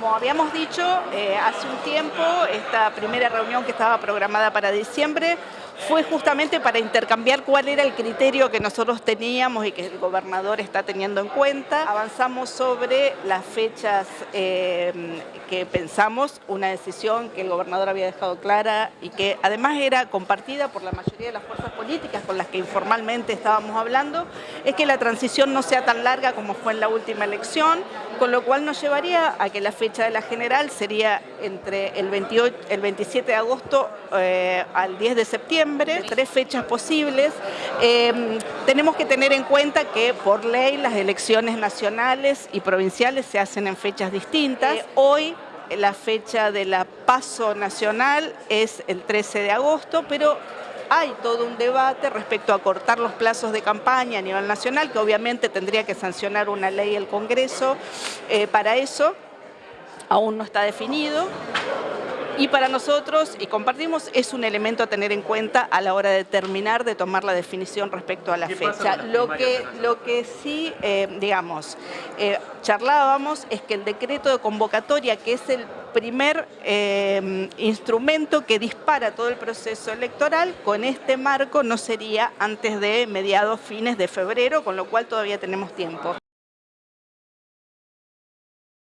como habíamos dicho, eh, hace un tiempo, esta primera reunión que estaba programada para diciembre fue justamente para intercambiar cuál era el criterio que nosotros teníamos y que el gobernador está teniendo en cuenta. Avanzamos sobre las fechas eh, que pensamos, una decisión que el gobernador había dejado clara y que además era compartida por la mayoría de las fuerzas políticas con las que informalmente estábamos hablando, es que la transición no sea tan larga como fue en la última elección, con lo cual nos llevaría a que la fecha de la general sería entre el, 28, el 27 de agosto eh, al 10 de septiembre, tres fechas posibles. Eh, tenemos que tener en cuenta que por ley las elecciones nacionales y provinciales se hacen en fechas distintas. Eh, hoy la fecha de la paso nacional es el 13 de agosto, pero hay todo un debate respecto a cortar los plazos de campaña a nivel nacional, que obviamente tendría que sancionar una ley el Congreso para eso, aún no está definido y para nosotros, y compartimos, es un elemento a tener en cuenta a la hora de terminar de tomar la definición respecto a la fecha. Lo que, lo que sí, eh, digamos, eh, charlábamos es que el decreto de convocatoria, que es el primer eh, instrumento que dispara todo el proceso electoral, con este marco no sería antes de mediados, fines de febrero, con lo cual todavía tenemos tiempo.